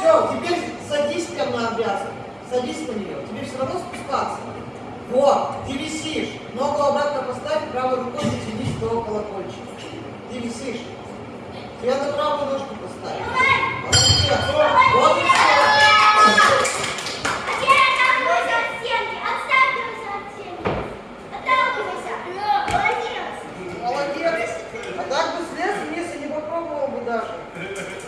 Все, теперь Садись на обвязку. Садись на нее. Тебе все равно спускаться. Вот, ты висишь. Ногу обратно поставь, правой рукой дотянись до колокольчика. Ты висишь. Я на правую ножку поставь. Молодец. Вот и все. Молодец. А так бы слез если не попробовал бы даже.